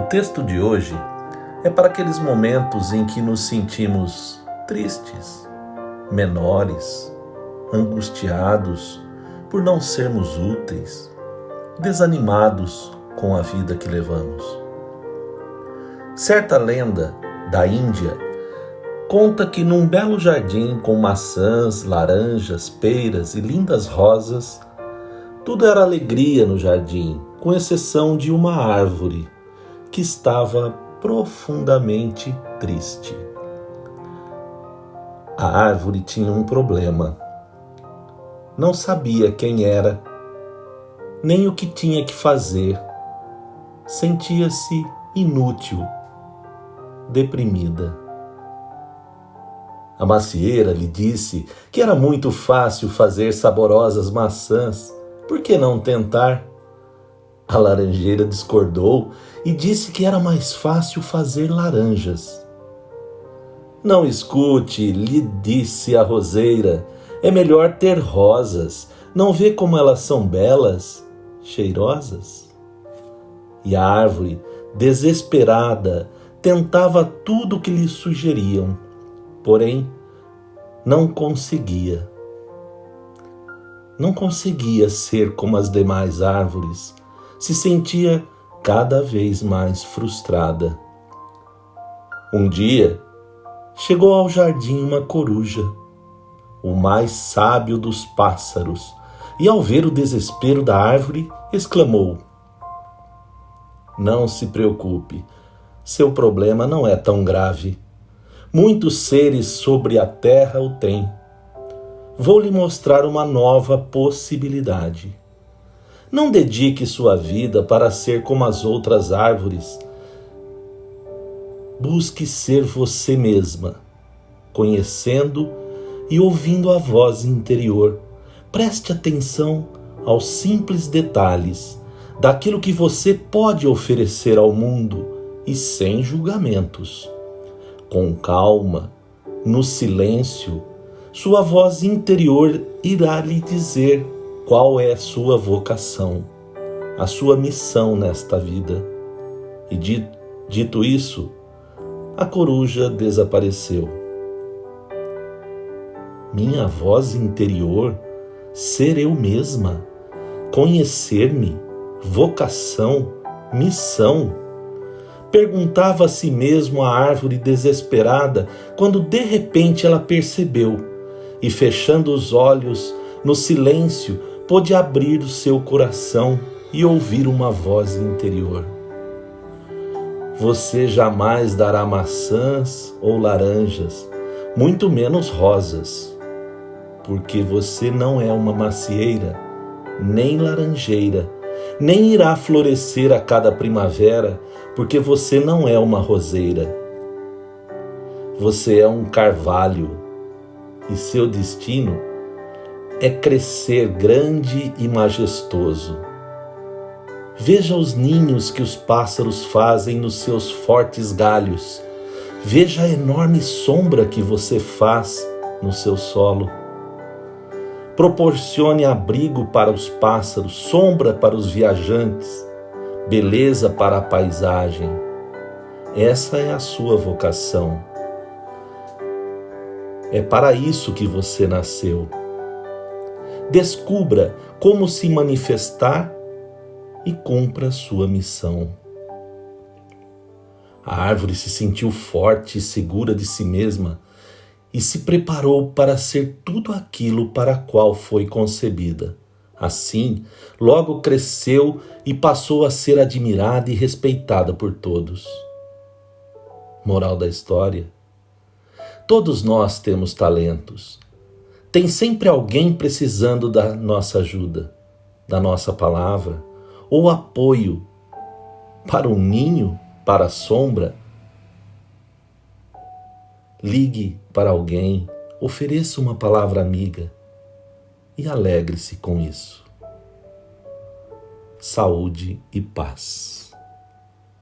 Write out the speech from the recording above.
texto de hoje é para aqueles momentos em que nos sentimos tristes, menores, angustiados por não sermos úteis, desanimados com a vida que levamos. Certa lenda da Índia conta que num belo jardim com maçãs, laranjas, peiras e lindas rosas, tudo era alegria no jardim, com exceção de uma árvore que estava profundamente triste. A árvore tinha um problema. Não sabia quem era, nem o que tinha que fazer. Sentia-se inútil, deprimida. A macieira lhe disse que era muito fácil fazer saborosas maçãs, por que não tentar? A laranjeira discordou e disse que era mais fácil fazer laranjas. Não escute, lhe disse a roseira, é melhor ter rosas. Não vê como elas são belas, cheirosas? E a árvore, desesperada, tentava tudo o que lhe sugeriam, porém não conseguia. Não conseguia ser como as demais árvores se sentia cada vez mais frustrada. Um dia, chegou ao jardim uma coruja, o mais sábio dos pássaros, e ao ver o desespero da árvore, exclamou: Não se preocupe, seu problema não é tão grave. Muitos seres sobre a terra o têm. Vou lhe mostrar uma nova possibilidade. Não dedique sua vida para ser como as outras árvores. Busque ser você mesma, conhecendo e ouvindo a voz interior. Preste atenção aos simples detalhes daquilo que você pode oferecer ao mundo e sem julgamentos. Com calma, no silêncio, sua voz interior irá lhe dizer qual é a sua vocação, a sua missão nesta vida. E dito isso, a coruja desapareceu. Minha voz interior, ser eu mesma, conhecer-me, vocação, missão. Perguntava a si mesmo a árvore desesperada quando de repente ela percebeu e, fechando os olhos, no silêncio, pôde abrir o seu coração e ouvir uma voz interior. Você jamais dará maçãs ou laranjas, muito menos rosas, porque você não é uma macieira, nem laranjeira, nem irá florescer a cada primavera, porque você não é uma roseira. Você é um carvalho e seu destino é crescer grande e majestoso. Veja os ninhos que os pássaros fazem nos seus fortes galhos. Veja a enorme sombra que você faz no seu solo. Proporcione abrigo para os pássaros, sombra para os viajantes, beleza para a paisagem. Essa é a sua vocação. É para isso que você nasceu descubra como se manifestar e cumpra sua missão. A árvore se sentiu forte e segura de si mesma e se preparou para ser tudo aquilo para qual foi concebida. Assim, logo cresceu e passou a ser admirada e respeitada por todos. Moral da história: Todos nós temos talentos tem sempre alguém precisando da nossa ajuda, da nossa palavra, ou apoio para o ninho, para a sombra. Ligue para alguém, ofereça uma palavra amiga e alegre-se com isso. Saúde e paz.